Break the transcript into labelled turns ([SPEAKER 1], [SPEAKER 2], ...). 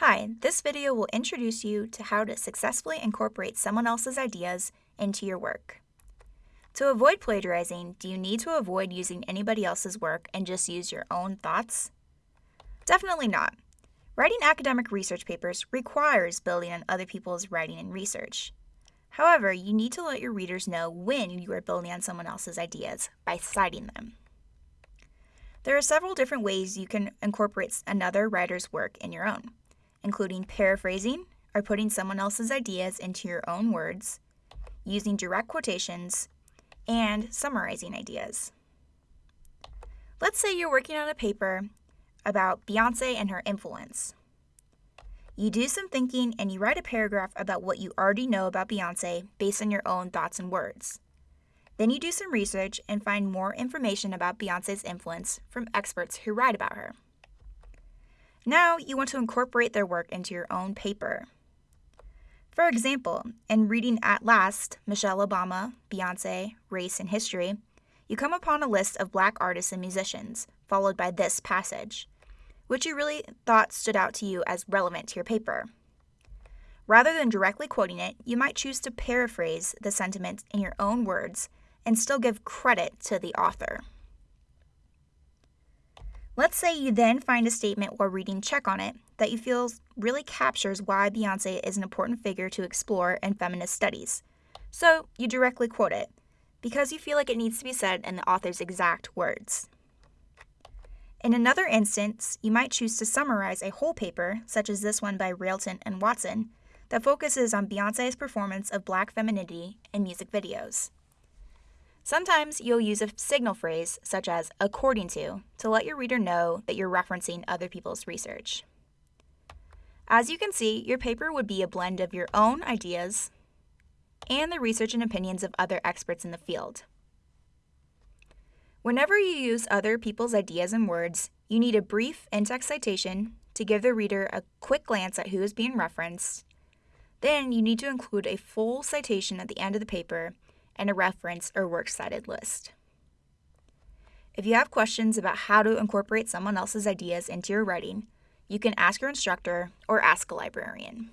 [SPEAKER 1] Hi, this video will introduce you to how to successfully incorporate someone else's ideas into your work. To avoid plagiarizing, do you need to avoid using anybody else's work and just use your own thoughts? Definitely not. Writing academic research papers requires building on other people's writing and research. However, you need to let your readers know when you are building on someone else's ideas by citing them. There are several different ways you can incorporate another writer's work in your own, including paraphrasing or putting someone else's ideas into your own words, using direct quotations, and summarizing ideas. Let's say you're working on a paper about Beyonce and her influence. You do some thinking and you write a paragraph about what you already know about Beyonce based on your own thoughts and words. Then you do some research and find more information about Beyonce's influence from experts who write about her. Now you want to incorporate their work into your own paper. For example, in reading At Last, Michelle Obama, Beyonce, Race and History, you come upon a list of black artists and musicians, followed by this passage which you really thought stood out to you as relevant to your paper. Rather than directly quoting it, you might choose to paraphrase the sentiment in your own words and still give credit to the author. Let's say you then find a statement while reading Check on It that you feel really captures why Beyonce is an important figure to explore in feminist studies. So you directly quote it because you feel like it needs to be said in the author's exact words. In another instance, you might choose to summarize a whole paper, such as this one by Railton and Watson, that focuses on Beyonce's performance of black femininity in music videos. Sometimes you'll use a signal phrase, such as according to, to let your reader know that you're referencing other people's research. As you can see, your paper would be a blend of your own ideas and the research and opinions of other experts in the field. Whenever you use other people's ideas and words, you need a brief in-text citation to give the reader a quick glance at who is being referenced. Then you need to include a full citation at the end of the paper and a reference or works cited list. If you have questions about how to incorporate someone else's ideas into your writing, you can ask your instructor or ask a librarian.